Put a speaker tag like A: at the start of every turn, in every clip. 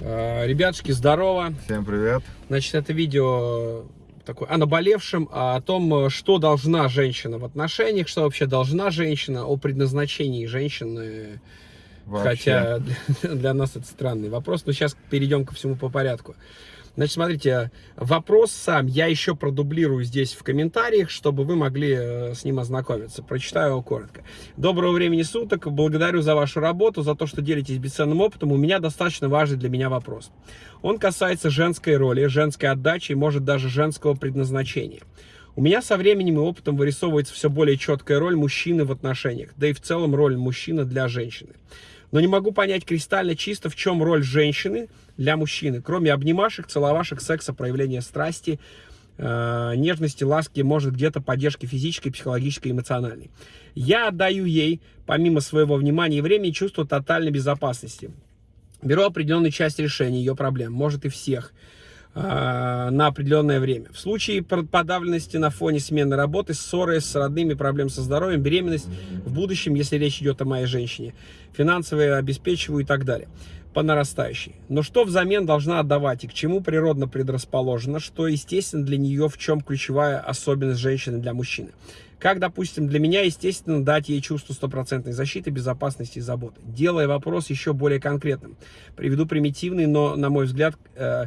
A: Э, Ребятушки, здорово.
B: Всем привет.
A: Значит, это видео такое о наболевшем, о том, что должна женщина в отношениях, что вообще должна женщина, о предназначении женщины.
B: Вообще.
A: Хотя для, для нас это странный вопрос, но сейчас перейдем ко всему по порядку. Значит, смотрите, вопрос сам я еще продублирую здесь в комментариях, чтобы вы могли э, с ним ознакомиться. Прочитаю его коротко. Доброго времени суток. Благодарю за вашу работу, за то, что делитесь бесценным опытом. У меня достаточно важный для меня вопрос. Он касается женской роли, женской отдачи и, может, даже женского предназначения. У меня со временем и опытом вырисовывается все более четкая роль мужчины в отношениях, да и в целом роль мужчины для женщины. Но не могу понять кристально чисто, в чем роль женщины для мужчины, кроме обнимашек, целовашек, секса, проявления страсти, э, нежности, ласки, может где-то поддержки физической, психологической, эмоциональной. Я отдаю ей, помимо своего внимания и времени, чувство тотальной безопасности. Беру определенную часть решения ее проблем, может и всех, на определенное время. В случае подавленности на фоне смены работы, ссоры с родными, проблем со здоровьем, беременность в будущем, если речь идет о моей женщине, финансовые обеспечиваю и так далее по нарастающей. Но что взамен должна отдавать и к чему природно предрасположена, что естественно для нее, в чем ключевая особенность женщины для мужчины. Как, допустим, для меня, естественно, дать ей чувство стопроцентной защиты, безопасности и заботы. Делая вопрос еще более конкретным. Приведу примитивный, но, на мой взгляд, э,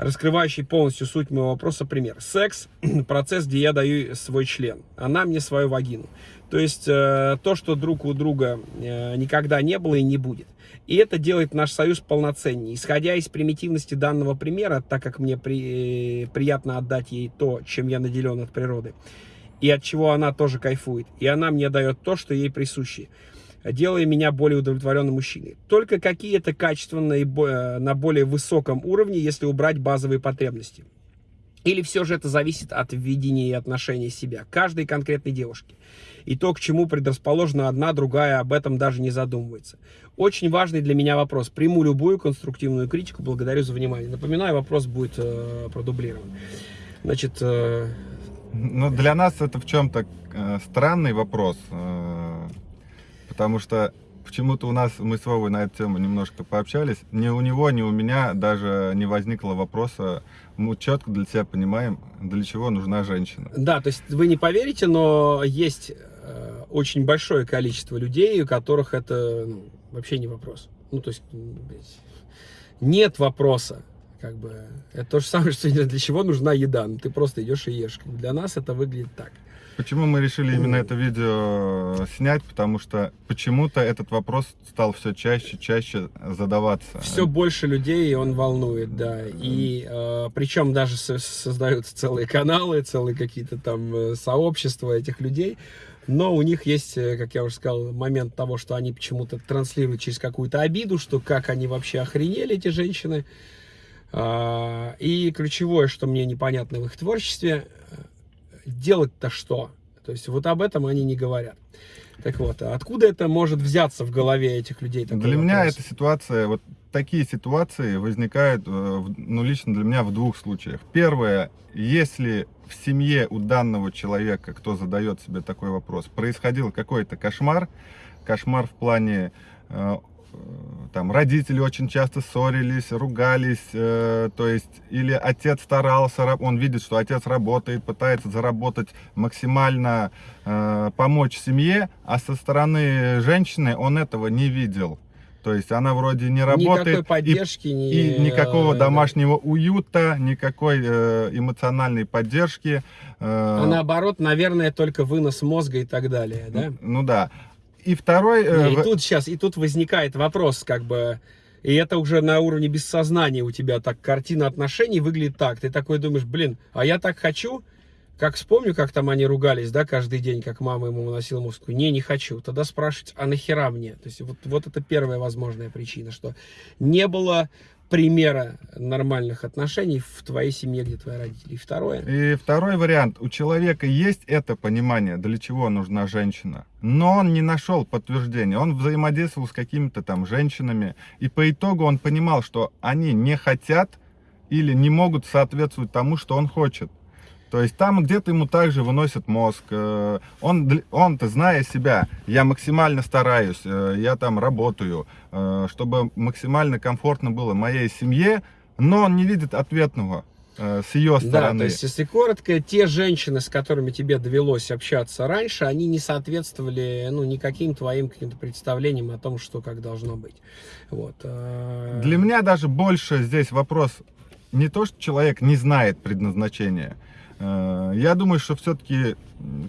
A: раскрывающий полностью суть моего вопроса пример. Секс – процесс, где я даю свой член, она мне свою вагину. То есть э, то, что друг у друга э, никогда не было и не будет. И это делает наш союз полноценнее. Исходя из примитивности данного примера, так как мне при, э, приятно отдать ей то, чем я наделен от природы, и от чего она тоже кайфует, и она мне дает то, что ей присуще, делая меня более удовлетворенным мужчиной. Только какие-то качества на, э, на более высоком уровне, если убрать базовые потребности. Или все же это зависит от видения и отношения себя каждой конкретной девушки. И то, к чему предрасположена одна, другая, об этом даже не задумывается. Очень важный для меня вопрос. Приму любую конструктивную критику. Благодарю за внимание. Напоминаю, вопрос будет э, продублирован. Значит... Э...
B: Ну, для нас это в чем-то э, странный вопрос. Э, потому что почему-то у нас, мы с Вовой на эту тему немножко пообщались, ни у него, ни у меня даже не возникло вопроса, мы четко для себя понимаем, для чего нужна женщина.
A: Да, то есть вы не поверите, но есть э, очень большое количество людей, у которых это ну, вообще не вопрос. Ну, то есть нет вопроса. Как бы, это то же самое, что для чего нужна еда. Ну, ты просто идешь и ешь. Для нас это выглядит так.
B: Почему мы решили именно это видео снять? Потому что почему-то этот вопрос стал все чаще, чаще задаваться.
A: Все больше людей он волнует, да. И э, причем даже создаются целые каналы, целые какие-то там э, сообщества этих людей. Но у них есть, э, как я уже сказал, момент того, что они почему-то транслируют через какую-то обиду, что как они вообще охренели, эти женщины. А, и ключевое, что мне непонятно в их творчестве, делать-то что? То есть вот об этом они не говорят. Так вот, а откуда это может взяться в голове этих людей?
B: Для вопрос? меня эта ситуация, вот такие ситуации возникают, э, ну, лично для меня в двух случаях. Первое, если в семье у данного человека, кто задает себе такой вопрос, происходил какой-то кошмар, кошмар в плане э, там родители очень часто ссорились, ругались, э, то есть или отец старался, он видит, что отец работает, пытается заработать максимально, э, помочь семье, а со стороны женщины он этого не видел. То есть она вроде не работает. Никакой
A: поддержки.
B: И, не... и никакого домашнего уюта, никакой э, эмоциональной поддержки.
A: Э... А наоборот, наверное, только вынос мозга и так далее, да?
B: Ну да. И второй...
A: Не, э, и тут сейчас, и тут возникает вопрос, как бы... И это уже на уровне бессознания у тебя так картина отношений выглядит так. Ты такой думаешь, блин, а я так хочу, как вспомню, как там они ругались, да, каждый день, как мама ему выносила музыку. Не, не хочу. Тогда спрашивать, а нахера мне? То есть вот, вот это первая возможная причина, что не было примера нормальных отношений в твоей семье, где твои родители. И второе.
B: И второй вариант. У человека есть это понимание, для чего нужна женщина. Но он не нашел подтверждения. Он взаимодействовал с какими-то там женщинами. И по итогу он понимал, что они не хотят или не могут соответствовать тому, что он хочет. То есть там где-то ему также выносят мозг. э, Он, он-то, зная себя, я максимально стараюсь, э, я там работаю, э, чтобы максимально комфортно было моей семье, но он не видит ответного с ее
A: Да,
B: стороны.
A: то есть, если коротко, те женщины, с которыми тебе довелось общаться раньше, они не соответствовали, ну, никаким твоим каким-то представлениям о том, что как должно быть. Вот.
B: Для меня даже больше здесь вопрос не то, что человек не знает предназначения. Э, Я думаю, что все-таки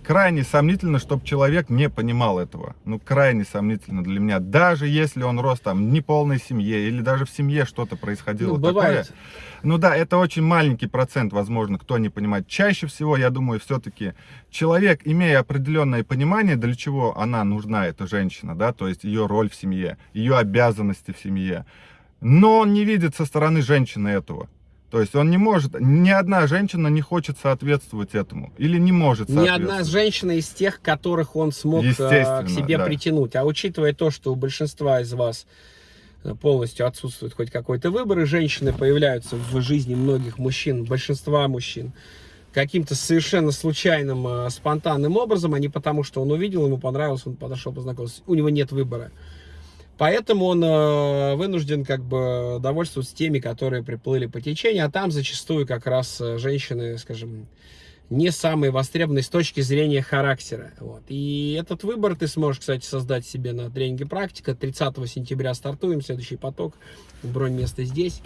B: крайне сомнительно, чтобы человек не понимал этого. Ну, крайне сомнительно для меня. Даже если он рос там в неполной семье или даже в семье что-то происходило
A: Ну, бывает.
B: такое. Ну да, это очень маленький процент, возможно, кто не понимает. Чаще всего, я думаю, все-таки человек, имея определенное понимание, для чего она нужна, эта женщина, да, то есть ее роль в семье, ее обязанности в семье, но он не видит со стороны женщины этого. То есть он не может, ни одна женщина не хочет соответствовать этому. Или не может
A: Ни одна
B: соответствовать.
A: женщина из тех, которых он смог э, к себе
B: да.
A: притянуть. А учитывая то, что у большинства из вас э, полностью отсутствует хоть какой-то выбор, и женщины появляются в жизни многих мужчин, большинства мужчин, каким-то совершенно случайным, э, спонтанным образом, а не потому, что он увидел, ему понравилось, он подошел, познакомился. У него нет выбора. Поэтому он э, вынужден как бы довольствоваться теми, которые приплыли по течению, а там зачастую как раз э, женщины, скажем, не самые востребованные с точки зрения характера. Вот. И этот выбор ты сможешь, кстати, создать себе на тренинге «Практика». 30 сентября стартуем, следующий поток, бронь место здесь.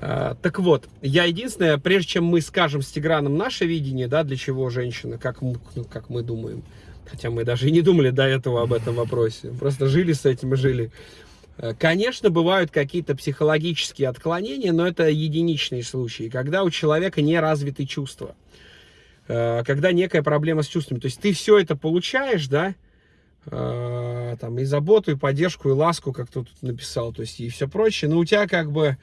A: А, так вот, я единственное, прежде чем мы скажем с Тиграном наше видение, да, для чего женщина, как, ну, как мы думаем, хотя мы даже и не думали до этого об этом вопросе, просто жили с этим и жили. Э, Конечно, бывают какие-то психологические отклонения, но это единичные случаи, когда у человека не развиты чувства, Э, когда некая проблема с чувствами. То есть ты все это получаешь, да, э, там и заботу, и поддержку, и ласку, как ты тут написал, то есть и все прочее, но у тебя как бы,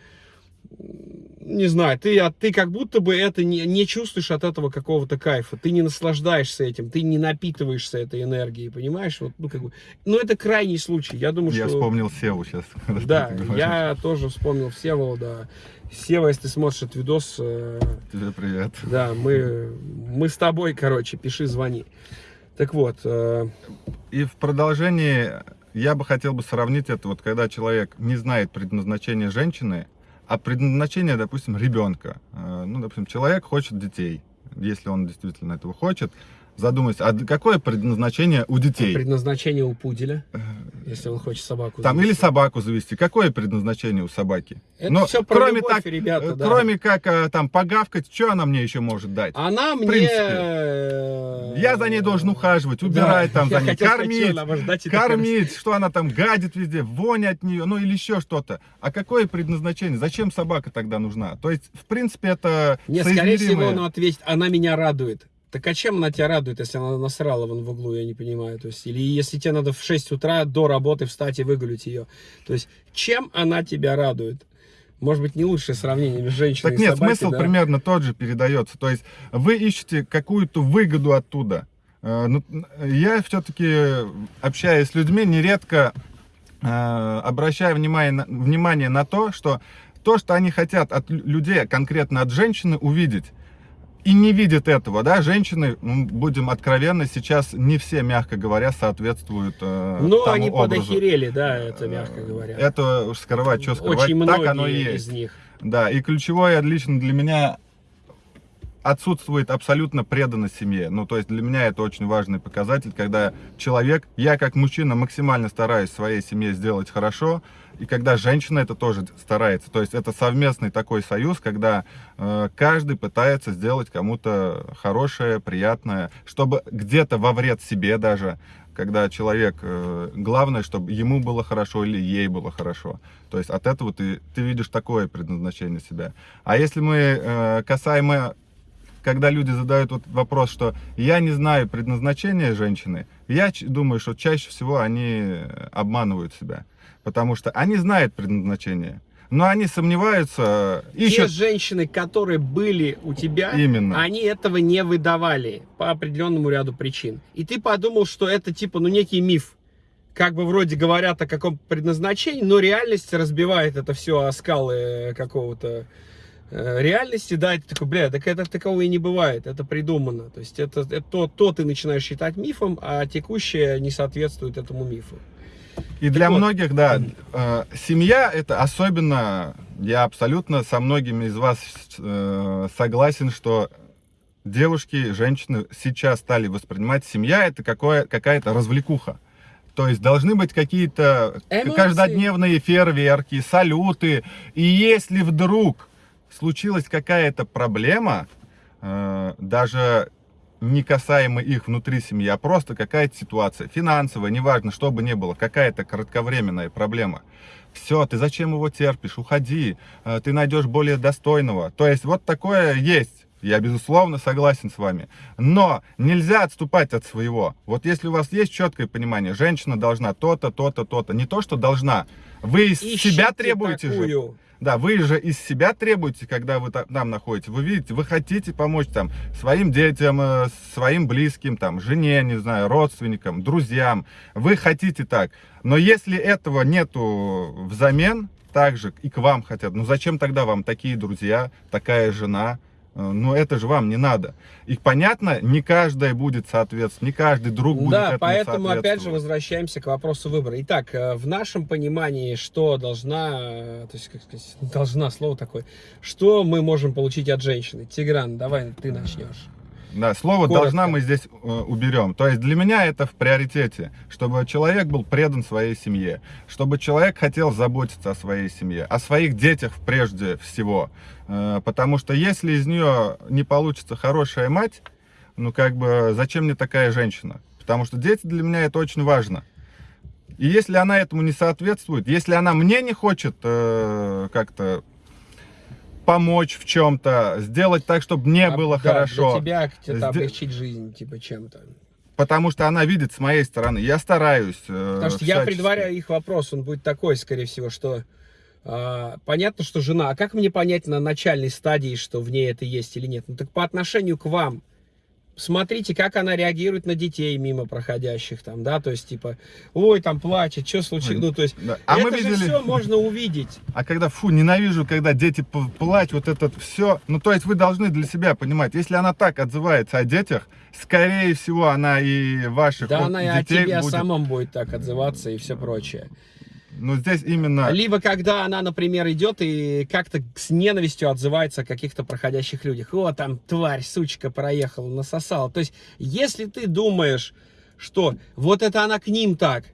A: не знаю, ты, а ты как будто бы это не, не чувствуешь от этого какого-то кайфа, ты не наслаждаешься этим, ты не напитываешься этой энергией, понимаешь? Вот, ну, как бы, ну, это крайний случай, я думаю,
B: Я
A: что...
B: вспомнил Севу сейчас.
A: Да, я тоже вспомнил Всеволода. Сева, если ты смотришь этот видос, э,
B: Тебе привет.
A: да, мы, мы с тобой, короче, пиши, звони. Так вот, э,
B: И в продолжении я бы хотел бы сравнить это, вот когда человек не знает предназначения женщины, а предназначение, допустим, ребенка. Э, Ну, допустим, человек хочет детей, если он действительно этого хочет, задумайся, а какое предназначение у детей?
A: предназначение у пуделя, если он хочет собаку.
B: Там или
A: завести.
B: собаку завести. Какое предназначение у собаки?
A: Это
B: Ну,
A: все про
B: кроме
A: любовь,
B: так,
A: ребята,
B: Э,
A: да.
B: Кроме как э, там погавкать, что она мне еще может дать?
A: Она мне...
B: принципе.
A: э,
B: Я за ней должен ухаживать, убирать
A: да,
B: там за ней,
A: хотел сказать,
B: кормить,
A: что она
B: кормить, она там гадит везде, вонь от нее, ну или еще что-то. А какое предназначение? Зачем собака тогда нужна? То есть, в принципе, это
A: Нет, скорее всего,
B: соизмеримое.
A: он ответит, она меня радует. Так а чем она тебя радует, если она насрала вон в углу, я не понимаю. То есть, или если тебе надо в 6 утра до работы встать и выгулить ее. То есть, чем она тебя радует? Может быть, не лучшее сравнение между женщиной
B: Так
A: и
B: нет,
A: собакой,
B: смысл
A: да?
B: примерно тот же передается. То есть вы ищете какую-то выгоду оттуда. Э, ну, Я все-таки, общаясь с людьми, нередко э, обращаю внимание на, внимание на то, что то, что они хотят от лю- людей, конкретно от женщины, увидеть, и не видят этого, да, женщины, ну, будем откровенны, сейчас не все, мягко говоря, соответствуют э,
A: Ну, они
B: образу.
A: подохерели, да, это мягко говоря.
B: Это уж скрывать, что скрывать,
A: Очень
B: так оно и
A: из
B: есть.
A: них.
B: Да, и ключевое лично для меня отсутствует абсолютно преданность семье. Ну, то есть для меня это очень важный показатель, когда человек, я как мужчина максимально стараюсь своей семье сделать хорошо, и когда женщина это тоже старается. То есть это совместный такой союз, когда э, каждый пытается сделать кому-то хорошее, приятное, чтобы где-то во вред себе даже, когда человек, э, главное, чтобы ему было хорошо или ей было хорошо. То есть от этого ты, ты видишь такое предназначение себя. А если мы э, касаемо, когда люди задают вот вопрос, что я не знаю предназначения женщины, я думаю, что чаще всего они обманывают себя. Потому что они знают предназначение, но они сомневаются,
A: Те
B: ищут
A: женщины, которые были у тебя,
B: Именно.
A: они этого не выдавали по определенному ряду причин. И ты подумал, что это типа, ну, некий миф. Как бы вроде говорят о каком предназначении, но реальность разбивает это все о скалы какого-то э, реальности, да, ты такой, бля, так это такого и не бывает, это придумано. То есть это, это то, то ты начинаешь считать мифом, а текущее не соответствует этому мифу.
B: И для вот. многих, да, э, семья это особенно, я абсолютно со многими из вас э, согласен, что девушки, женщины сейчас стали воспринимать семья это какая-то развлекуха. То есть должны быть какие-то каждодневные фейерверки, салюты. И если вдруг случилась какая-то проблема, э, даже не касаемо их внутри семьи, а просто какая-то ситуация, финансовая, неважно, что бы ни было, какая-то кратковременная проблема. Все, ты зачем его терпишь? Уходи, э, ты найдешь более достойного. То есть вот такое есть. Я, безусловно, согласен с вами. Но нельзя отступать от своего. Вот если у вас есть четкое понимание, женщина должна то-то, то-то, то-то. Не то, что должна. Вы из Ищите себя требуете такую. же. Да, вы же из себя требуете, когда вы там находитесь. Вы видите, вы хотите помочь там своим детям, э, своим близким, там, жене, не знаю, родственникам, друзьям. Вы хотите так. Но если этого нету взамен, так же и к вам хотят, ну зачем тогда вам такие друзья, такая жена, но это же вам не надо. И понятно, не каждая будет соответствовать, не каждый друг будет
A: Да, поэтому опять же возвращаемся к вопросу выбора. Итак, э, в нашем понимании, что должна, э, то есть, как сказать, должна, слово такое, что мы можем получить от женщины? Тигран, давай ты начнешь.
B: Да, слово Коротко. «должна» мы здесь э, уберем. То есть для меня это в приоритете, чтобы человек был предан своей семье, чтобы человек хотел заботиться о своей семье, о своих детях прежде всего. Э, потому что если из нее не получится хорошая мать, ну как бы зачем мне такая женщина? Потому что дети для меня это очень важно. И если она этому не соответствует, если она мне не хочет э, как-то помочь в чем-то, сделать так, чтобы мне а, было да, хорошо.
A: Для тебя Сде... облегчить жизнь, типа, чем-то.
B: Потому что она видит с моей стороны. Я стараюсь.
A: Э, Потому что я предваряю их вопрос, он будет такой, скорее всего, что э, понятно, что жена, а как мне понять на начальной стадии, что в ней это есть или нет? Ну так по отношению к вам, смотрите, как она реагирует на детей мимо проходящих там, да, то есть, типа, ой, там плачет, что случилось, ну, то есть, да. а это мы видели... же все можно увидеть.
B: А когда, фу, ненавижу, когда дети плачут, вот это все, ну, то есть, вы должны для себя понимать, если она так отзывается о детях, скорее всего, она и ваших
A: да, вот, она и о тебе будет... самом будет так отзываться и все прочее.
B: Но здесь именно...
A: Либо когда она, например, идет и как-то с ненавистью отзывается о каких-то проходящих людях. О, там тварь, сучка проехала, насосала. То есть, если ты думаешь, что вот это она к ним так,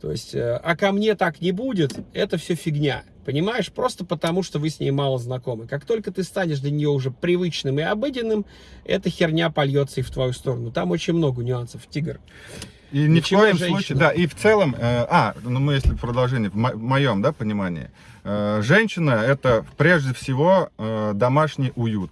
A: то есть, э, а ко мне так не будет, это все фигня. Понимаешь? Просто потому, что вы с ней мало знакомы. Как только ты станешь для нее уже привычным и обыденным, эта херня польется и в твою сторону. Там очень много нюансов, тигр.
B: И ни в коем женщина. случае, да, и в целом, э, а, ну мы если продолжение, в, мо в моем, да, понимании, э, женщина это прежде всего э, домашний уют.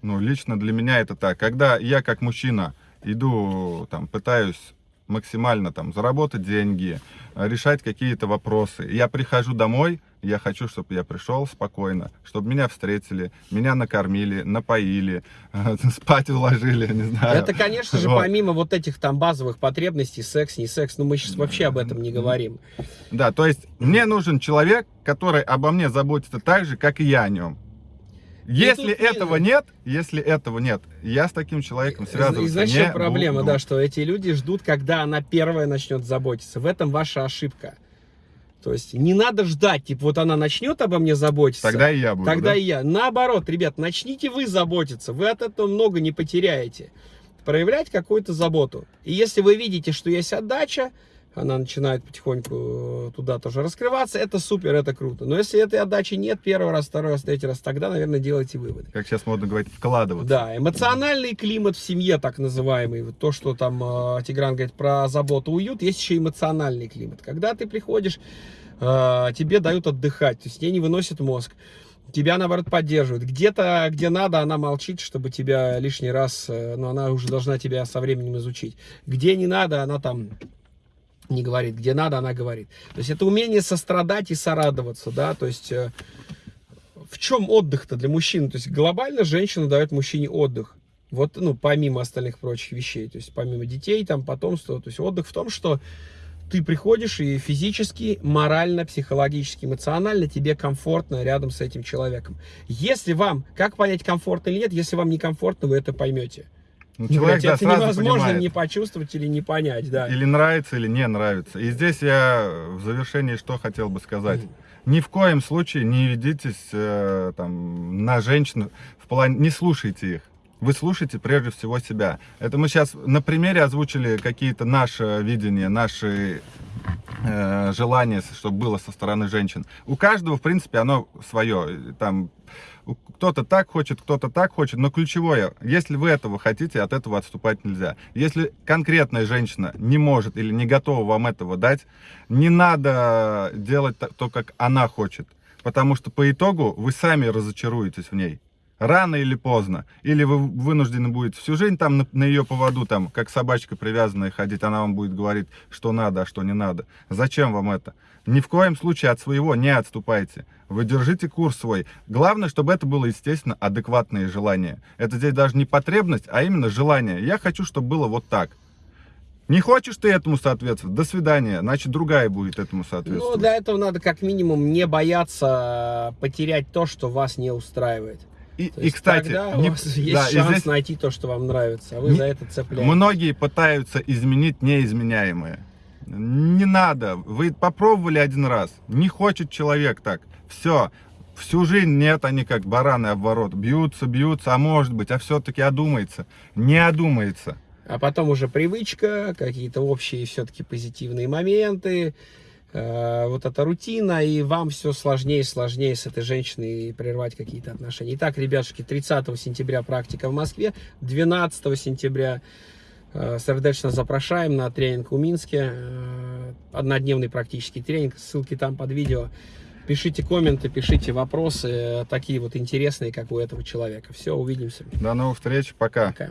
B: Ну, лично для меня это так. Когда я как мужчина иду, там, пытаюсь максимально там заработать деньги, решать какие-то вопросы, я прихожу домой, я хочу, чтобы я пришел спокойно, чтобы меня встретили, меня накормили, напоили, спать уложили, не знаю.
A: Это, конечно же, вот. помимо вот этих там базовых потребностей, секс, не секс, но мы сейчас вообще об этом не говорим.
B: Да, то есть мне нужен человек, который обо мне заботится так же, как и я о нем. Если этого не... нет, если этого нет, я с таким человеком связываться И знаешь, не
A: проблема,
B: буду.
A: да, что эти люди ждут, когда она первая начнет заботиться. В этом ваша ошибка. То есть не надо ждать, типа вот она начнет обо мне заботиться.
B: Тогда и я буду.
A: Тогда
B: да?
A: и я. Наоборот, ребят, начните вы заботиться, вы от этого много не потеряете. Проявлять какую-то заботу. И если вы видите, что есть отдача, она начинает потихоньку э, туда тоже раскрываться, это супер, это круто. Но если этой отдачи нет, первый раз, второй раз, третий раз, тогда, наверное, делайте выводы.
B: Как сейчас модно говорить, вкладываться.
A: Да, эмоциональный климат в семье, так называемый, то, что там э, Тигран говорит про заботу, уют, есть еще эмоциональный климат. Когда ты приходишь, э, тебе дают отдыхать, то есть тебе не выносит мозг тебя, наоборот, поддерживают. Где-то, где надо, она молчит, чтобы тебя лишний раз, э, но она уже должна тебя со временем изучить. Где не надо, она там не говорит, где надо, она говорит. То есть это умение сострадать и сорадоваться, да, то есть э, в чем отдых-то для мужчины? То есть глобально женщина дает мужчине отдых. Вот, ну, помимо остальных прочих вещей, то есть помимо детей, там, потомства, то есть отдых в том, что ты приходишь и физически, морально, психологически, эмоционально тебе комфортно рядом с этим человеком. Если вам, как понять, комфортно или нет, если вам некомфортно, вы это поймете.
B: Ну, человек,
A: блядь,
B: да,
A: это невозможно
B: понимает.
A: не почувствовать или не понять, да.
B: Или нравится, или не нравится. И здесь я в завершении что хотел бы сказать. Ни в коем случае не ведитесь э, там, на женщин в плане... Не слушайте их. Вы слушайте прежде всего себя. Это мы сейчас на примере озвучили какие-то наши видения, наши э, желания, чтобы было со стороны женщин. У каждого, в принципе, оно свое. Там кто-то так хочет, кто-то так хочет, но ключевое, если вы этого хотите, от этого отступать нельзя. Если конкретная женщина не может или не готова вам этого дать, не надо делать то, как она хочет, потому что по итогу вы сами разочаруетесь в ней. Рано или поздно. Или вы вынуждены будете всю жизнь там на, на ее поводу, там, как собачка привязанная ходить, она вам будет говорить, что надо, а что не надо. Зачем вам это? Ни в коем случае от своего не отступайте. Вы держите курс свой. Главное, чтобы это было, естественно, адекватное желание. Это здесь даже не потребность, а именно желание. Я хочу, чтобы было вот так. Не хочешь ты этому соответствовать? До свидания. Значит, другая будет этому
A: Ну,
B: соответствовать.
A: для этого надо как минимум не бояться потерять то, что вас не устраивает.
B: И,
A: То
B: и, кстати,
A: тогда
B: не-
A: у вас есть
B: да,
A: шанс
B: здесь
A: найти то, что вам нравится, а вы
B: Не-
A: за это цепляетесь.
B: многие пытаются изменить неизменяемое. Не надо. Вы попробовали один раз. Не хочет человек так. Все. Всю жизнь нет, они как бараны обворот. Бьются, бьются, а может быть, а все-таки одумается. Не одумается.
A: А потом уже привычка, какие-то общие все-таки позитивные моменты, э, вот эта рутина, и вам все сложнее и сложнее с этой женщиной прервать какие-то отношения. Итак, ребятушки, 30 сентября практика в Москве, 12 сентября э, сердечно запрошаем на тренинг в Минске, э, однодневный практический тренинг, ссылки там под видео. Пишите комменты, пишите вопросы, э, такие вот интересные, как у этого человека. Все, увидимся.
B: До новых встреч. Пока.
A: Пока.